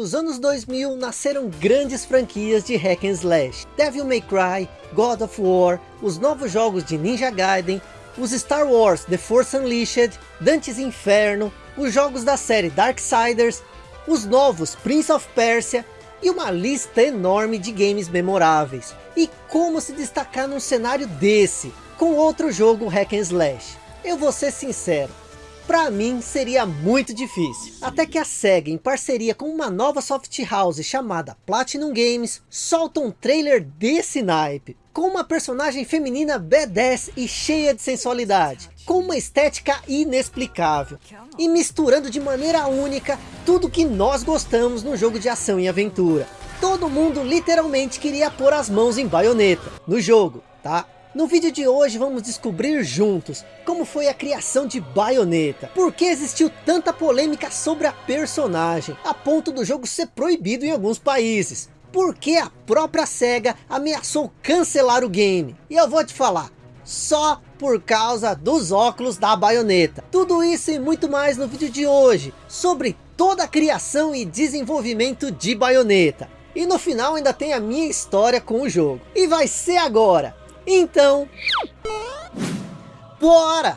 Nos anos 2000 nasceram grandes franquias de hack and slash. Devil May Cry, God of War, os novos jogos de Ninja Gaiden, os Star Wars The Force Unleashed, Dante's Inferno, os jogos da série Darksiders, os novos Prince of Persia e uma lista enorme de games memoráveis. E como se destacar num cenário desse, com outro jogo hack and slash? Eu vou ser sincero, para mim seria muito difícil. Até que a SEGA, em parceria com uma nova soft house chamada Platinum Games, solta um trailer desse naipe. Com uma personagem feminina badass e cheia de sensualidade. Com uma estética inexplicável. E misturando de maneira única tudo que nós gostamos no jogo de ação e aventura. Todo mundo literalmente queria pôr as mãos em baioneta. No jogo, tá? No vídeo de hoje vamos descobrir juntos como foi a criação de Bayonetta, por que existiu tanta polêmica sobre a personagem, a ponto do jogo ser proibido em alguns países, por que a própria SEGA ameaçou cancelar o game, e eu vou te falar, só por causa dos óculos da Bayonetta. Tudo isso e muito mais no vídeo de hoje, sobre toda a criação e desenvolvimento de Bayonetta. E no final ainda tem a minha história com o jogo. E vai ser agora. Então, bora!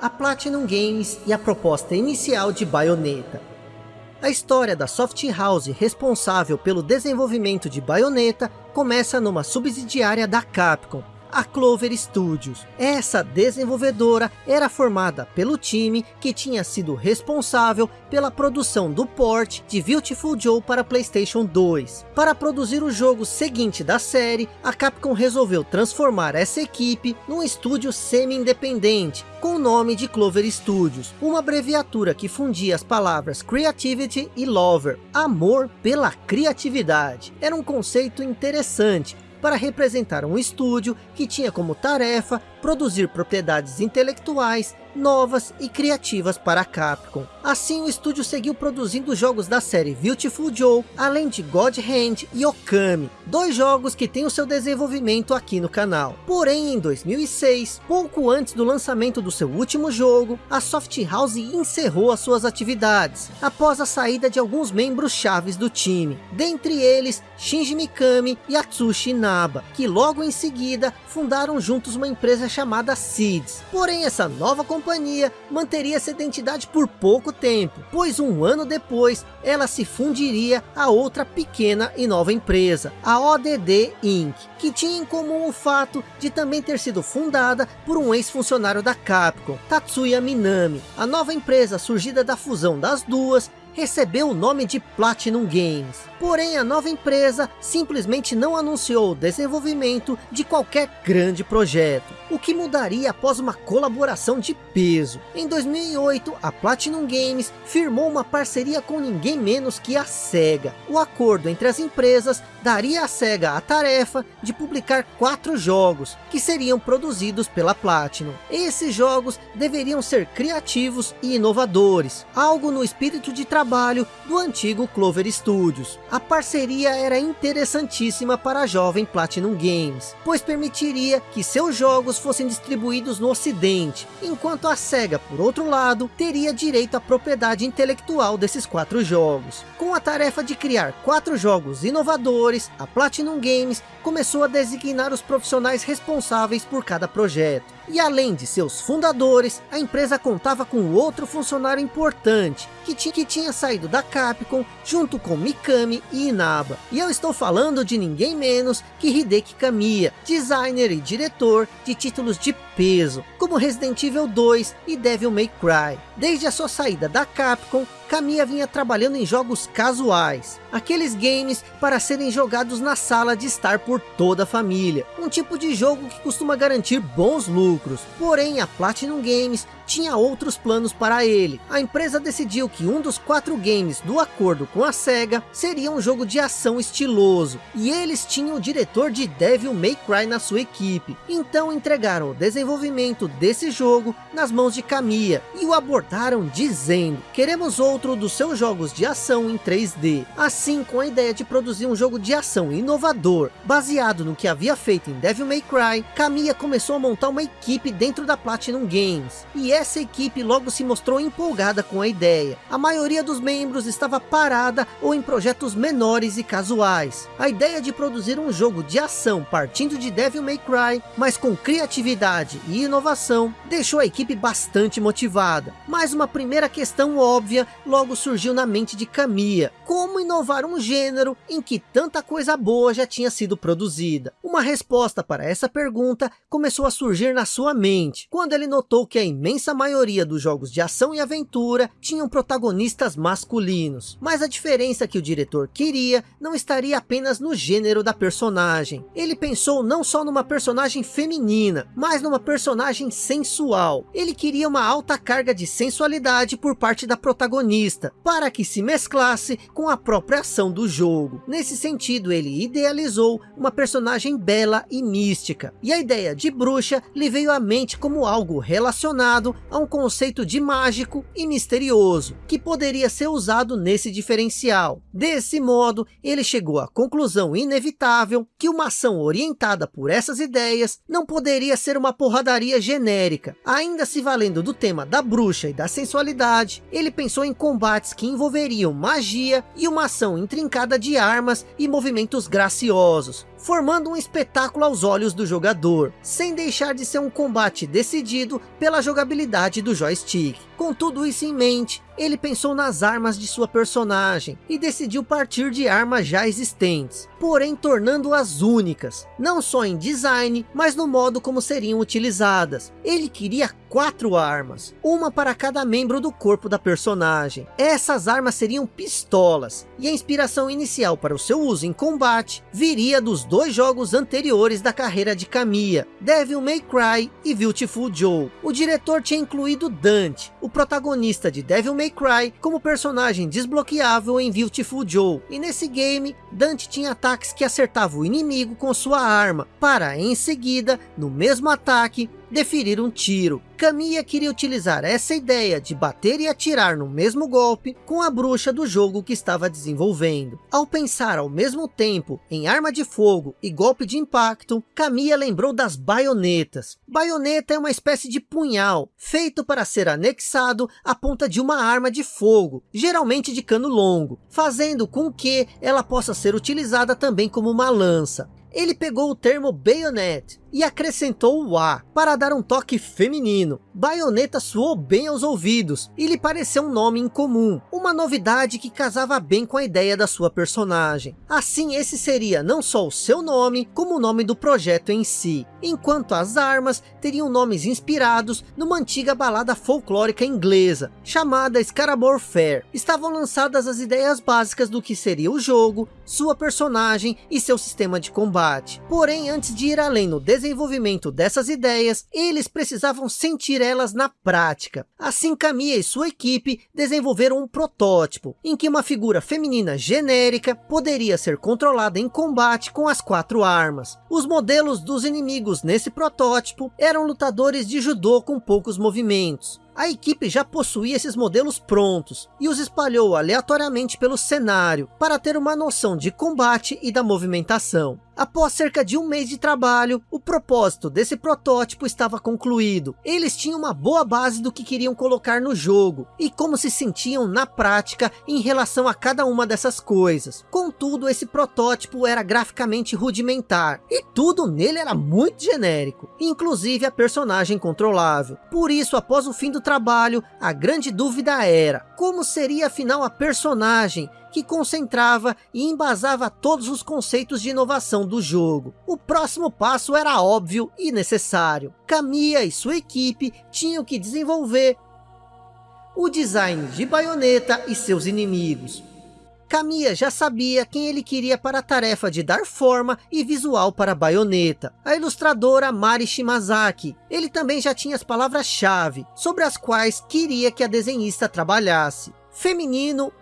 A Platinum Games e a proposta inicial de Bayonetta a história da Soft House responsável pelo desenvolvimento de Bayonetta começa numa subsidiária da Capcom, a Clover Studios. Essa desenvolvedora era formada pelo time que tinha sido responsável pela produção do port de Beautiful Joe para Playstation 2. Para produzir o jogo seguinte da série, a Capcom resolveu transformar essa equipe num estúdio semi-independente, com o nome de Clover Studios, uma abreviatura que fundia as palavras Creativity e Lover, amor pela criatividade. Era um conceito interessante, para representar um estúdio que tinha como tarefa produzir propriedades intelectuais novas e criativas para a Capcom. Assim o estúdio seguiu produzindo jogos da série Beautiful Joe, além de God Hand e Okami, dois jogos que têm o seu desenvolvimento aqui no canal. Porém em 2006, pouco antes do lançamento do seu último jogo, a Soft House encerrou as suas atividades, após a saída de alguns membros chaves do time, dentre eles Shinji Mikami e Atsushi Inaba, que logo em seguida fundaram juntos uma empresa chamada Seeds. Porém essa nova companhia manteria essa identidade por pouco tempo, pois um ano depois ela se fundiria a outra pequena e nova empresa, a ODD Inc., que tinha em comum o fato de também ter sido fundada por um ex-funcionário da Capcom, Tatsuya Minami. A nova empresa surgida da fusão das duas recebeu o nome de Platinum Games. Porém, a nova empresa simplesmente não anunciou o desenvolvimento de qualquer grande projeto, o que mudaria após uma colaboração de peso. Em 2008, a Platinum Games firmou uma parceria com ninguém menos que a SEGA. O acordo entre as empresas daria à SEGA a tarefa de publicar quatro jogos, que seriam produzidos pela Platinum. Esses jogos deveriam ser criativos e inovadores, algo no espírito de trabalho do antigo Clover Studios. A parceria era interessantíssima para a jovem Platinum Games, pois permitiria que seus jogos fossem distribuídos no ocidente, enquanto a SEGA, por outro lado, teria direito à propriedade intelectual desses quatro jogos. Com a tarefa de criar quatro jogos inovadores, a Platinum Games começou a designar os profissionais responsáveis por cada projeto. E além de seus fundadores, a empresa contava com outro funcionário importante, que, que tinha saído da Capcom, junto com Mikami e Inaba. E eu estou falando de ninguém menos que Hideki Kamiya, designer e diretor de títulos de peso, como Resident Evil 2 e Devil May Cry. Desde a sua saída da Capcom, Kamiya vinha trabalhando em jogos casuais, aqueles games para serem jogados na sala de estar por toda a família, um tipo de jogo que costuma garantir bons lucros. Porém, a Platinum Games tinha outros planos para ele. A empresa decidiu que um dos quatro games do acordo com a SEGA seria um jogo de ação estiloso, e eles tinham o diretor de Devil May Cry na sua equipe. Então entregaram o desenvolvimento desse jogo nas mãos de Kamiya, e o abordaram dizendo, queremos outro dos seus jogos de ação em 3D. Assim, com a ideia de produzir um jogo de ação inovador, baseado no que havia feito em Devil May Cry, Kamiya começou a montar uma equipe dentro da Platinum Games. E essa equipe logo se mostrou empolgada com a ideia. A maioria dos membros estava parada ou em projetos menores e casuais. A ideia de produzir um jogo de ação partindo de Devil May Cry, mas com criatividade e inovação, deixou a equipe bastante motivada. Mas uma primeira questão óbvia logo surgiu na mente de Kamiya. Como inovar um gênero em que tanta coisa boa já tinha sido produzida? Uma resposta para essa pergunta começou a surgir na sua mente, quando ele notou que a imensa maioria dos jogos de ação e aventura tinham protagonistas masculinos. Mas a diferença que o diretor queria não estaria apenas no gênero da personagem. Ele pensou não só numa personagem feminina, mas numa personagem sensual. Ele queria uma alta carga de sensualidade por parte da protagonista, para que se mesclasse com a própria ação do jogo. Nesse sentido, ele idealizou uma personagem bela e mística. E a ideia de bruxa lhe veio à mente como algo relacionado a um conceito de mágico e misterioso, que poderia ser usado nesse diferencial. Desse modo, ele chegou à conclusão inevitável que uma ação orientada por essas ideias não poderia ser uma porradaria genérica. Ainda se valendo do tema da bruxa e da sensualidade, ele pensou em combates que envolveriam magia e uma ação intrincada de armas e movimentos graciosos, formando um espetáculo aos olhos do jogador, sem deixar de ser um combate decidido pela jogabilidade do joystick. Com tudo isso em mente, ele pensou nas armas de sua personagem e decidiu partir de armas já existentes, porém tornando-as únicas, não só em design, mas no modo como seriam utilizadas. Ele queria quatro armas, uma para cada membro do corpo da personagem. Essas armas seriam pistolas, e a inspiração inicial para o seu uso em combate viria dos dois jogos anteriores da carreira de Kamiya, Devil May Cry e Beautiful Joe. O diretor tinha incluído Dante, o protagonista de Devil May Cry, como personagem desbloqueável em Beautiful Joe. E nesse game, Dante tinha ataques que acertavam o inimigo com sua arma, para em seguida, no mesmo ataque, deferir um tiro. Kamiya queria utilizar essa ideia de bater e atirar no mesmo golpe com a bruxa do jogo que estava desenvolvendo. Ao pensar ao mesmo tempo em arma de fogo e golpe de impacto, Kamiya lembrou das baionetas. Baioneta é uma espécie de punhal, feito para ser anexado à ponta de uma arma de fogo, geralmente de cano longo, fazendo com que ela possa ser utilizada também como uma lança. Ele pegou o termo bayonet e acrescentou o A para dar um toque feminino. Baioneta soou bem aos ouvidos e lhe pareceu um nome incomum, uma novidade que casava bem com a ideia da sua personagem. Assim esse seria não só o seu nome, como o nome do projeto em si, enquanto as armas teriam nomes inspirados numa antiga balada folclórica inglesa, chamada Scarabor Fair. Estavam lançadas as ideias básicas do que seria o jogo, sua personagem e seu sistema de combate. Porém, antes de ir além no desenvolvimento dessas ideias, eles precisavam sentir elas na prática. Assim, Kamiya e sua equipe desenvolveram um protótipo, em que uma figura feminina genérica poderia ser controlada em combate com as quatro armas. Os modelos dos inimigos nesse protótipo eram lutadores de judô com poucos movimentos. A equipe já possuía esses modelos prontos e os espalhou aleatoriamente pelo cenário para ter uma noção de combate e da movimentação. Após cerca de um mês de trabalho, o propósito desse protótipo estava concluído. Eles tinham uma boa base do que queriam colocar no jogo e como se sentiam na prática em relação a cada uma dessas coisas. Contudo, esse protótipo era graficamente rudimentar e tudo nele era muito genérico, inclusive a personagem controlável. Por isso, após o fim do trabalho, a grande dúvida era como seria afinal a personagem que concentrava e embasava todos os conceitos de inovação do jogo. O próximo passo era óbvio e necessário. Kamiya e sua equipe tinham que desenvolver o design de baioneta e seus inimigos. Kamiya já sabia quem ele queria para a tarefa de dar forma e visual para a baioneta, a ilustradora Mari Shimazaki. Ele também já tinha as palavras-chave, sobre as quais queria que a desenhista trabalhasse. Feminino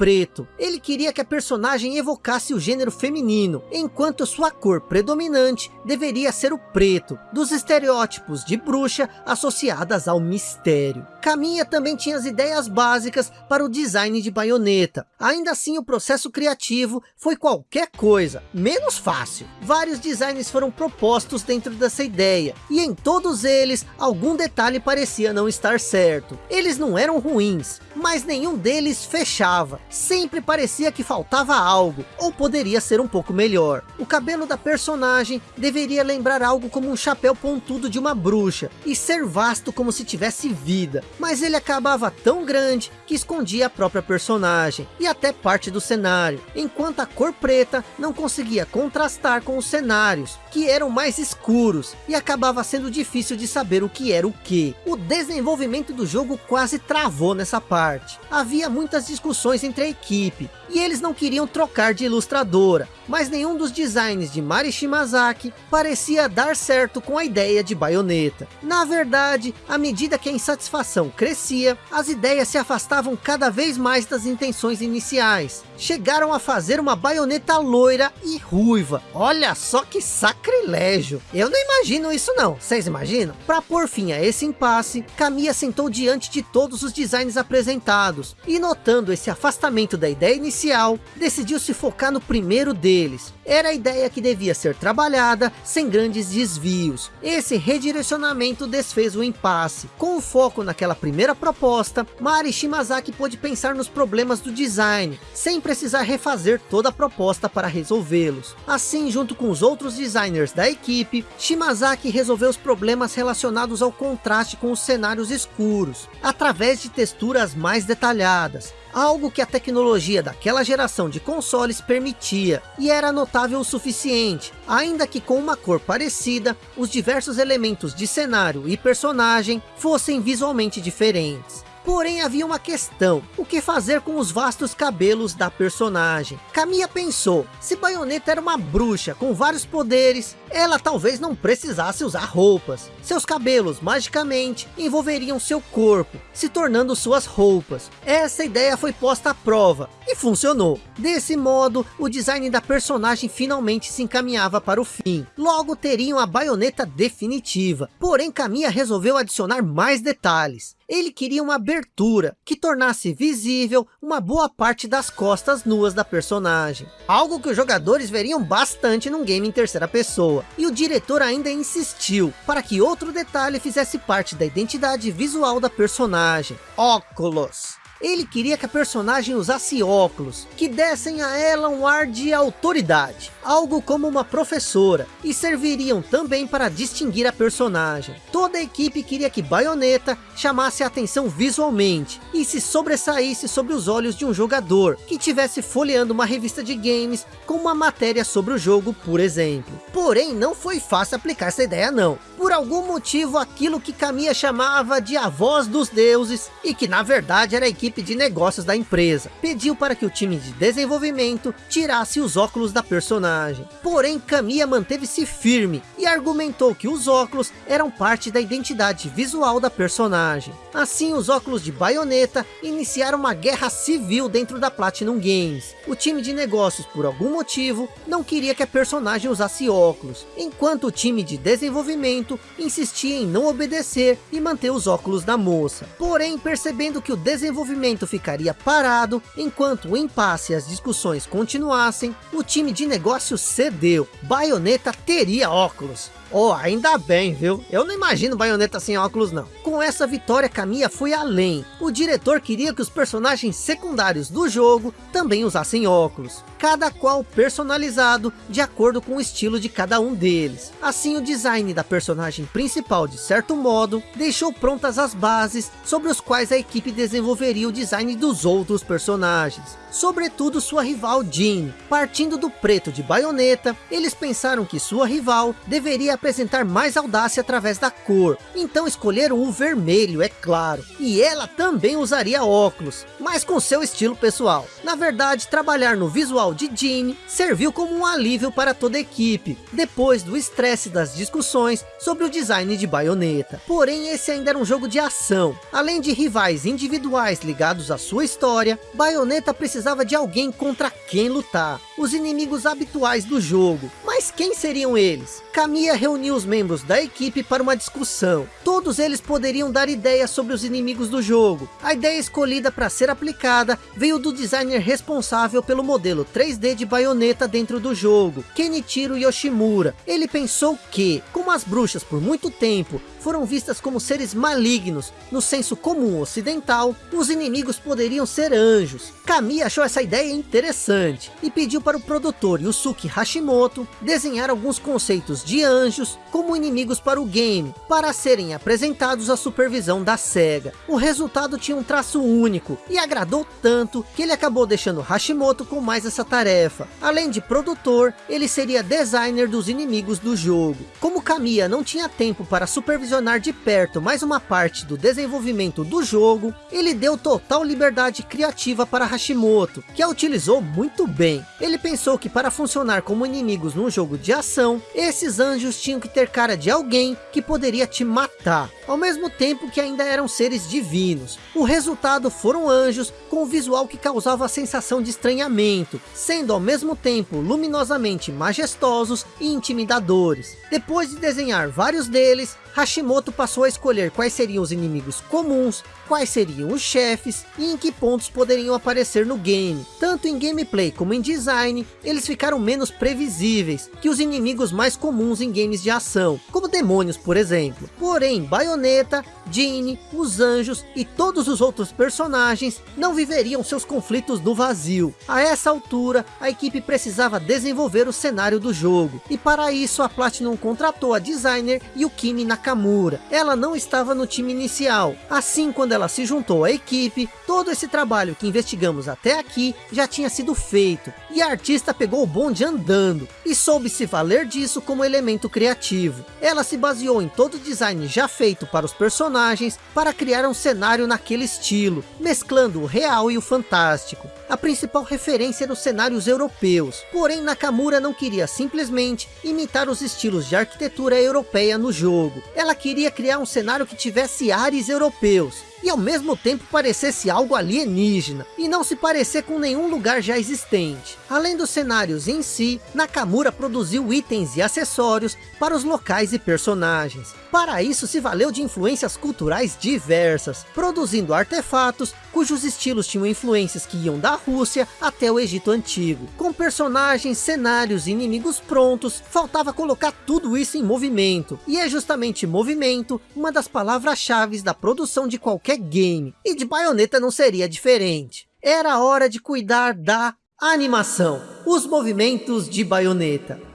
preto. Ele queria que a personagem evocasse o gênero feminino, enquanto sua cor predominante deveria ser o preto, dos estereótipos de bruxa associadas ao mistério. Caminha também tinha as ideias básicas para o design de baioneta. Ainda assim, o processo criativo foi qualquer coisa, menos fácil. Vários designs foram propostos dentro dessa ideia, e em todos eles, algum detalhe parecia não estar certo. Eles não eram ruins, mas nenhum deles fechava sempre parecia que faltava algo, ou poderia ser um pouco melhor. O cabelo da personagem deveria lembrar algo como um chapéu pontudo de uma bruxa, e ser vasto como se tivesse vida, mas ele acabava tão grande que escondia a própria personagem, e até parte do cenário, enquanto a cor preta não conseguia contrastar com os cenários, que eram mais escuros, e acabava sendo difícil de saber o que era o que. O desenvolvimento do jogo quase travou nessa parte. Havia muitas discussões entre a equipe, e eles não queriam trocar de ilustradora, mas nenhum dos designs de Mari Shimazaki parecia dar certo com a ideia de baioneta. Na verdade, à medida que a insatisfação crescia, as ideias se afastavam cada vez mais das intenções iniciais. Chegaram a fazer uma baioneta loira e ruiva. Olha só que sacrilégio. Eu não imagino isso não, vocês imaginam? Para pôr fim a esse impasse, Kamiya sentou diante de todos os designs apresentados, e notando esse afastamento da ideia inicial, decidiu se focar no primeiro deles. Era a ideia que devia ser trabalhada sem grandes desvios. Esse redirecionamento desfez o impasse. Com o foco naquela primeira proposta, Mari Shimazaki pôde pensar nos problemas do design, sem precisar refazer toda a proposta para resolvê-los. Assim, junto com os outros designers da equipe, Shimazaki resolveu os problemas relacionados ao contraste com os cenários escuros, através de texturas mais detalhadas, algo que a tecnologia daquela geração de consoles permitia, e era notável o suficiente, ainda que com uma cor parecida, os diversos elementos de cenário e personagem fossem visualmente diferentes. Porém havia uma questão, o que fazer com os vastos cabelos da personagem? Camilla pensou, se Bayonetta era uma bruxa com vários poderes, ela talvez não precisasse usar roupas. Seus cabelos, magicamente, envolveriam seu corpo, se tornando suas roupas. Essa ideia foi posta à prova, e funcionou. Desse modo, o design da personagem finalmente se encaminhava para o fim. Logo teriam a baioneta definitiva. Porém, Camilla resolveu adicionar mais detalhes. Ele queria uma abertura que tornasse visível uma boa parte das costas nuas da personagem. Algo que os jogadores veriam bastante num game em terceira pessoa. E o diretor ainda insistiu para que outro detalhe fizesse parte da identidade visual da personagem. Óculos. Ele queria que a personagem usasse óculos, que dessem a ela um ar de autoridade, algo como uma professora, e serviriam também para distinguir a personagem. Toda a equipe queria que Bayonetta chamasse a atenção visualmente, e se sobressaísse sobre os olhos de um jogador, que tivesse folheando uma revista de games com uma matéria sobre o jogo, por exemplo. Porém, não foi fácil aplicar essa ideia não. Por algum motivo, aquilo que Kamiya chamava de a voz dos deuses, e que na verdade era a equipe equipe de negócios da empresa, pediu para que o time de desenvolvimento tirasse os óculos da personagem. Porém, Kamiya manteve-se firme e argumentou que os óculos eram parte da identidade visual da personagem. Assim, os óculos de baioneta iniciaram uma guerra civil dentro da Platinum Games. O time de negócios, por algum motivo, não queria que a personagem usasse óculos, enquanto o time de desenvolvimento insistia em não obedecer e manter os óculos da moça. Porém, percebendo que o desenvolvimento ficaria parado, enquanto o impasse e as discussões continuassem, o time de negócios cedeu. Bayonetta teria óculos. Oh, ainda bem, viu? Eu não imagino baioneta sem óculos, não. Com essa vitória, Camilla foi além. O diretor queria que os personagens secundários do jogo também usassem óculos. Cada qual personalizado de acordo com o estilo de cada um deles. Assim, o design da personagem principal, de certo modo, deixou prontas as bases sobre os quais a equipe desenvolveria o design dos outros personagens sobretudo sua rival Jean. Partindo do preto de baioneta, eles pensaram que sua rival deveria apresentar mais audácia através da cor, então escolheram o vermelho, é claro. E ela também usaria óculos, mas com seu estilo pessoal. Na verdade, trabalhar no visual de Jean serviu como um alívio para toda a equipe, depois do estresse das discussões sobre o design de Bayonetta. Porém, esse ainda era um jogo de ação. Além de rivais individuais ligados à sua história, Bayonetta precisava de alguém contra quem lutar. Os inimigos habituais do jogo. Mas quem seriam eles? Kamiya reuniu os membros da equipe para uma discussão. Todos eles poderiam dar ideias sobre os inimigos do jogo. A ideia escolhida para ser aplicada veio do designer responsável pelo modelo 3D de Bayonetta dentro do jogo, Kenichiro Yoshimura. Ele pensou que, como as bruxas por muito tempo foram vistas como seres malignos no senso comum ocidental, os inimigos poderiam ser anjos. Kami achou essa ideia interessante e pediu para o produtor Yusuke Hashimoto desenhar alguns conceitos de anjos como inimigos para o game, para serem apresentados à supervisão da SEGA. O resultado tinha um traço único e agradou tanto que ele acabou deixando Hashimoto com mais essa tarefa. Além de produtor, ele seria designer dos inimigos do jogo. Como Kamiya não tinha tempo para supervisar supervisionar de perto mais uma parte do desenvolvimento do jogo, ele deu total liberdade criativa para Hashimoto, que a utilizou muito bem. Ele pensou que para funcionar como inimigos num jogo de ação, esses anjos tinham que ter cara de alguém que poderia te matar, ao mesmo tempo que ainda eram seres divinos. O resultado foram anjos com um visual que causava a sensação de estranhamento, sendo ao mesmo tempo luminosamente majestosos e intimidadores. Depois de desenhar vários deles, Hashimoto passou a escolher quais seriam os inimigos comuns, quais seriam os chefes e em que pontos poderiam aparecer no game. Tanto em gameplay como em design, eles ficaram menos previsíveis que os inimigos mais comuns em games de ação, como demônios por exemplo. Porém, Bayonetta, Jeanne, os anjos e todos os outros personagens não viveriam seus conflitos no vazio. A essa altura, a equipe precisava desenvolver o cenário do jogo, e para isso a Platinum contratou a designer Yukimi Nakamura. Ela não estava no time inicial, assim quando ela se juntou à equipe, todo esse trabalho que investigamos até aqui já tinha sido feito, e a artista pegou o bonde andando, e soube se valer disso como elemento criativo. Ela se baseou em todo o design já feito para os personagens, para criar um cenário naquele estilo, mesclando o real e o fantástico. A principal referência eram os cenários europeus, porém Nakamura não queria simplesmente imitar os estilos de arquitetura europeia no jogo. Ela queria criar um cenário que tivesse ares europeus, e ao mesmo tempo parecesse algo alienígena, e não se parecer com nenhum lugar já existente. Além dos cenários em si, Nakamura produziu itens e acessórios para os locais e personagens. Para isso se valeu de influências culturais diversas, produzindo artefatos cujos estilos tinham influências que iam da Rússia até o Egito Antigo. Com personagens, cenários e inimigos prontos, faltava colocar tudo isso em movimento. E é justamente movimento uma das palavras-chave da produção de qualquer game. E de Bayonetta não seria diferente. Era hora de cuidar da animação. Os movimentos de Bayonetta.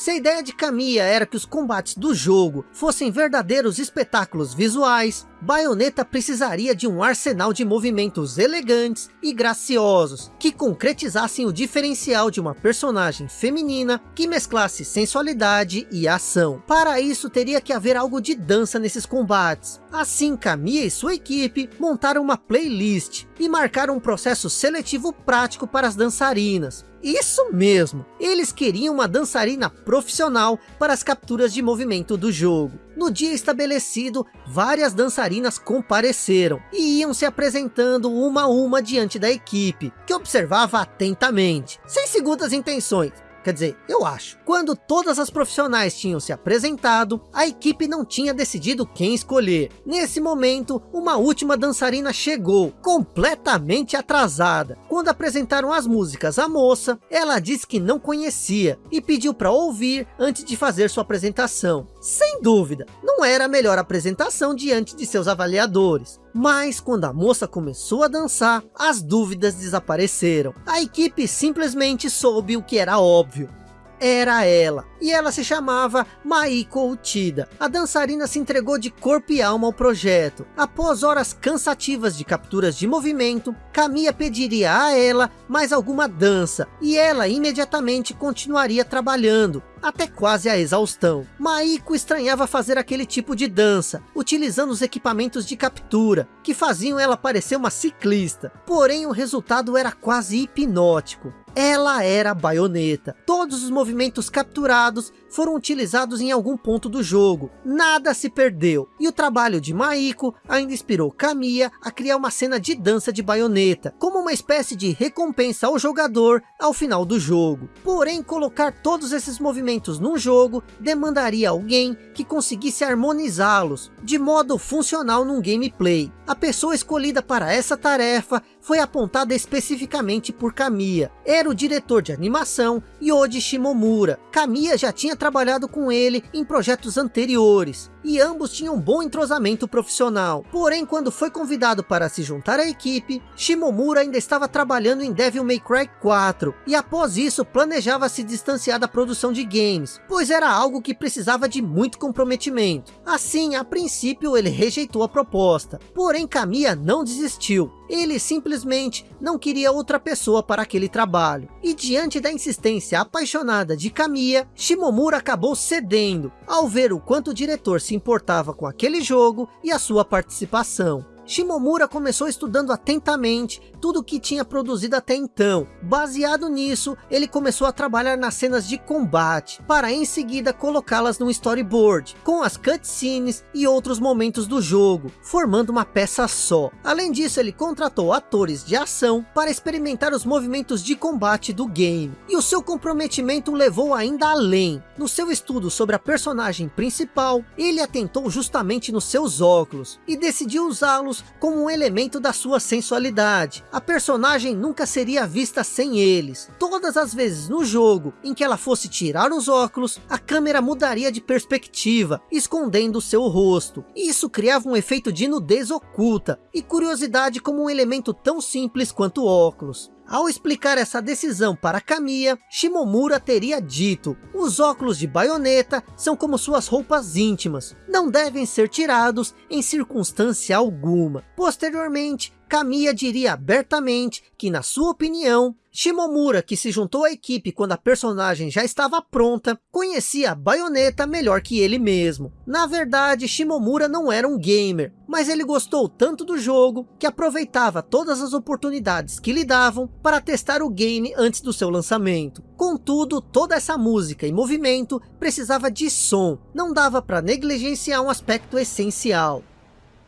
Se a ideia de Kamiya era que os combates do jogo fossem verdadeiros espetáculos visuais, Bayonetta precisaria de um arsenal de movimentos elegantes e graciosos, que concretizassem o diferencial de uma personagem feminina que mesclasse sensualidade e ação. Para isso teria que haver algo de dança nesses combates. Assim Kamiya e sua equipe montaram uma playlist e marcaram um processo seletivo prático para as dançarinas. Isso mesmo, eles queriam uma dançarina profissional para as capturas de movimento do jogo. No dia estabelecido, várias dançarinas compareceram e iam se apresentando uma a uma diante da equipe, que observava atentamente, sem segundas intenções. Quer dizer, eu acho. Quando todas as profissionais tinham se apresentado, a equipe não tinha decidido quem escolher. Nesse momento, uma última dançarina chegou, completamente atrasada. Quando apresentaram as músicas à moça, ela disse que não conhecia e pediu para ouvir antes de fazer sua apresentação. Sem dúvida, não era a melhor apresentação diante de seus avaliadores. Mas quando a moça começou a dançar, as dúvidas desapareceram. A equipe simplesmente soube o que era óbvio era ela. E ela se chamava Maiko Utida. A dançarina se entregou de corpo e alma ao projeto. Após horas cansativas de capturas de movimento, Kamiya pediria a ela mais alguma dança. E ela imediatamente continuaria trabalhando. Até quase a exaustão. Maiko estranhava fazer aquele tipo de dança, utilizando os equipamentos de captura, que faziam ela parecer uma ciclista. Porém, o resultado era quase hipnótico. Ela era a baioneta. Todos os movimentos capturados foram utilizados em algum ponto do jogo. Nada se perdeu. E o trabalho de Maiko ainda inspirou Kamiya a criar uma cena de dança de baioneta, como uma espécie de recompensa ao jogador ao final do jogo. Porém, colocar todos esses movimentos num jogo demandaria alguém que conseguisse harmonizá-los de modo funcional num gameplay. A pessoa escolhida para essa tarefa foi apontada especificamente por Kamiya. Era o diretor de animação Yoji Shimomura. Kamiya já tinha trabalhado com ele em projetos anteriores e ambos tinham um bom entrosamento profissional. Porém, quando foi convidado para se juntar à equipe, Shimomura ainda estava trabalhando em Devil May Cry 4, e após isso planejava se distanciar da produção de games, pois era algo que precisava de muito comprometimento. Assim, a princípio ele rejeitou a proposta, porém Kamiya não desistiu. Ele simplesmente não queria outra pessoa para aquele trabalho. E diante da insistência apaixonada de Kamiya, Shimomura acabou cedendo, ao ver o quanto o diretor se importava com aquele jogo e a sua participação. Shimomura começou estudando atentamente tudo o que tinha produzido até então. Baseado nisso, ele começou a trabalhar nas cenas de combate, para em seguida colocá-las no storyboard, com as cutscenes e outros momentos do jogo, formando uma peça só. Além disso, ele contratou atores de ação para experimentar os movimentos de combate do game. E o seu comprometimento levou ainda além. No seu estudo sobre a personagem principal, ele atentou justamente nos seus óculos, e decidiu usá-los como um elemento da sua sensualidade. A personagem nunca seria vista sem eles. Todas as vezes no jogo em que ela fosse tirar os óculos, a câmera mudaria de perspectiva, escondendo seu rosto. Isso criava um efeito de nudez oculta e curiosidade como um elemento tão simples quanto óculos. Ao explicar essa decisão para Kamiya, Shimomura teria dito, os óculos de baioneta são como suas roupas íntimas, não devem ser tirados em circunstância alguma. Posteriormente, Kamiya diria abertamente que, na sua opinião, Shimomura, que se juntou à equipe quando a personagem já estava pronta, conhecia a baioneta melhor que ele mesmo. Na verdade, Shimomura não era um gamer, mas ele gostou tanto do jogo que aproveitava todas as oportunidades que lhe davam para testar o game antes do seu lançamento. Contudo, toda essa música e movimento precisava de som, não dava para negligenciar um aspecto essencial.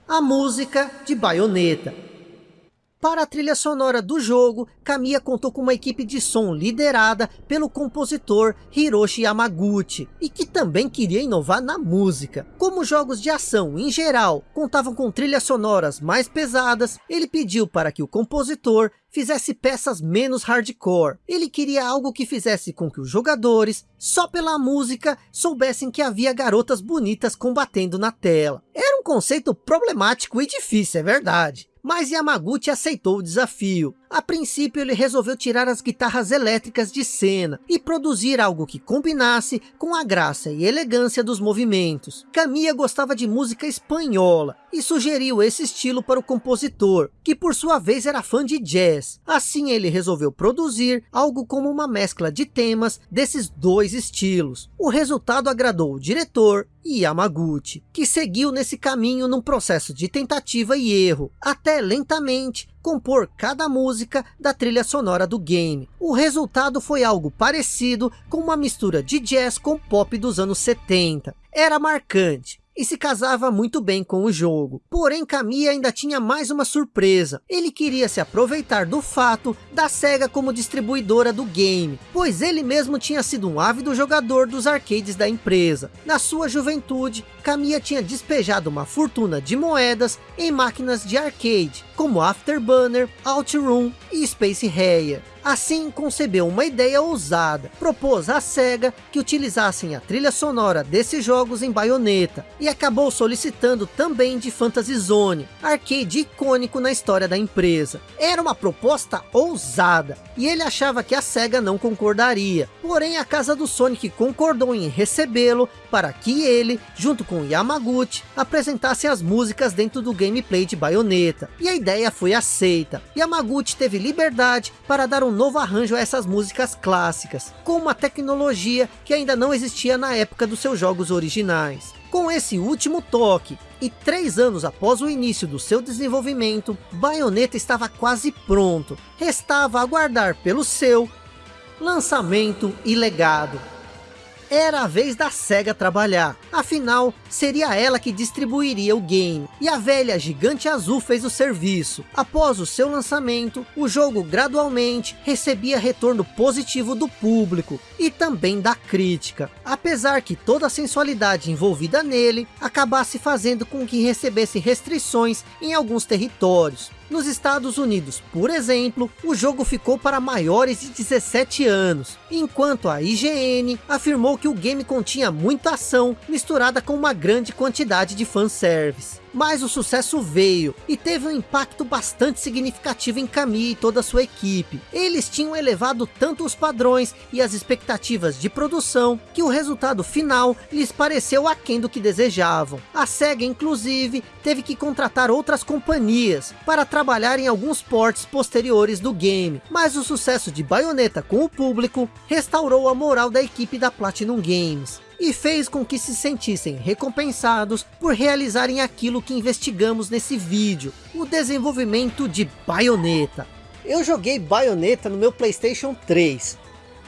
A música de baioneta. Para a trilha sonora do jogo, Kamiya contou com uma equipe de som liderada pelo compositor Hiroshi Yamaguchi, e que também queria inovar na música. Como jogos de ação, em geral, contavam com trilhas sonoras mais pesadas, ele pediu para que o compositor fizesse peças menos hardcore. Ele queria algo que fizesse com que os jogadores, só pela música, soubessem que havia garotas bonitas combatendo na tela. Era um conceito problemático e difícil, é verdade mas Yamaguchi aceitou o desafio. A princípio ele resolveu tirar as guitarras elétricas de cena e produzir algo que combinasse com a graça e elegância dos movimentos. Kamiya gostava de música espanhola e sugeriu esse estilo para o compositor, que por sua vez era fã de jazz. Assim ele resolveu produzir algo como uma mescla de temas desses dois estilos. O resultado agradou o diretor e Yamaguchi, que seguiu nesse caminho num processo de tentativa e erro, até lentamente compor cada música da trilha sonora do game. O resultado foi algo parecido com uma mistura de jazz com pop dos anos 70. Era marcante, e se casava muito bem com o jogo. Porém, Kamiya ainda tinha mais uma surpresa. Ele queria se aproveitar do fato da SEGA como distribuidora do game, pois ele mesmo tinha sido um ávido jogador dos arcades da empresa. Na sua juventude, Kamiya tinha despejado uma fortuna de moedas em máquinas de arcade, como Afterburner, Outroom e Space Harrier. Assim concebeu uma ideia ousada, propôs à SEGA que utilizassem a trilha sonora desses jogos em baioneta, e acabou solicitando também de Fantasy Zone, arcade icônico na história da empresa. Era uma proposta ousada, e ele achava que a SEGA não concordaria, porém a casa do Sonic concordou em recebê-lo para que ele, junto com Yamaguchi, apresentasse as músicas dentro do gameplay de baioneta, e a ideia foi aceita. Yamaguchi teve liberdade para dar um novo arranjo a essas músicas clássicas, com uma tecnologia que ainda não existia na época dos seus jogos originais. Com esse último toque, e três anos após o início do seu desenvolvimento, Bayonetta estava quase pronto. Restava aguardar pelo seu lançamento e legado era a vez da SEGA trabalhar. Afinal, seria ela que distribuiria o game. E a velha gigante azul fez o serviço. Após o seu lançamento, o jogo gradualmente recebia retorno positivo do público e também da crítica. Apesar que toda a sensualidade envolvida nele acabasse fazendo com que recebesse restrições em alguns territórios. Nos Estados Unidos, por exemplo, o jogo ficou para maiores de 17 anos, enquanto a IGN afirmou que o game continha muita ação misturada com uma grande quantidade de fanservice. Mas o sucesso veio e teve um impacto bastante significativo em Kami e toda a sua equipe. Eles tinham elevado tanto os padrões e as expectativas de produção que o resultado final lhes pareceu aquém do que desejavam. A SEGA inclusive teve que contratar outras companhias para trabalhar em alguns ports posteriores do game. Mas o sucesso de Bayonetta com o público restaurou a moral da equipe da Platinum Games e fez com que se sentissem recompensados por realizarem aquilo que investigamos nesse vídeo, o desenvolvimento de Bayonetta. Eu joguei Bayonetta no meu Playstation 3,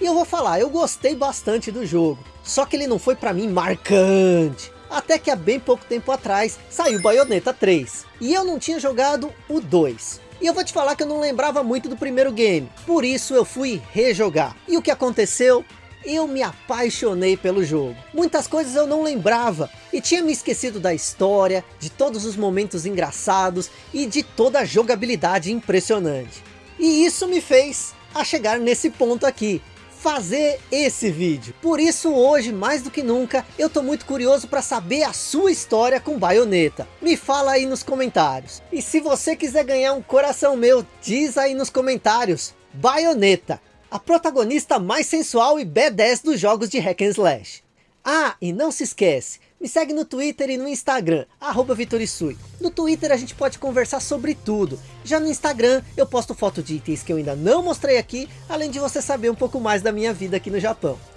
e eu vou falar, eu gostei bastante do jogo, só que ele não foi para mim marcante. Até que há bem pouco tempo atrás saiu Bayonetta 3. E eu não tinha jogado o 2. E eu vou te falar que eu não lembrava muito do primeiro game. Por isso eu fui rejogar. E o que aconteceu? Eu me apaixonei pelo jogo. Muitas coisas eu não lembrava e tinha me esquecido da história, de todos os momentos engraçados e de toda a jogabilidade impressionante. E isso me fez a chegar nesse ponto aqui, fazer esse vídeo. Por isso hoje, mais do que nunca, eu tô muito curioso para saber a sua história com Bayonetta. Me fala aí nos comentários. E se você quiser ganhar um coração meu, diz aí nos comentários. Bayonetta, a protagonista mais sensual e badass dos jogos de hack and slash. Ah, e não se esquece, me segue no Twitter e no Instagram, arroba Vitorisui. No Twitter a gente pode conversar sobre tudo. Já no Instagram eu posto foto de itens que eu ainda não mostrei aqui, além de você saber um pouco mais da minha vida aqui no Japão.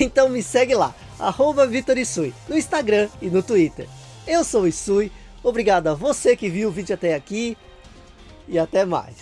Então me segue lá, arroba Vitorisui, no Instagram e no Twitter. Eu sou o Isui, obrigado a você que viu o vídeo até aqui e até mais.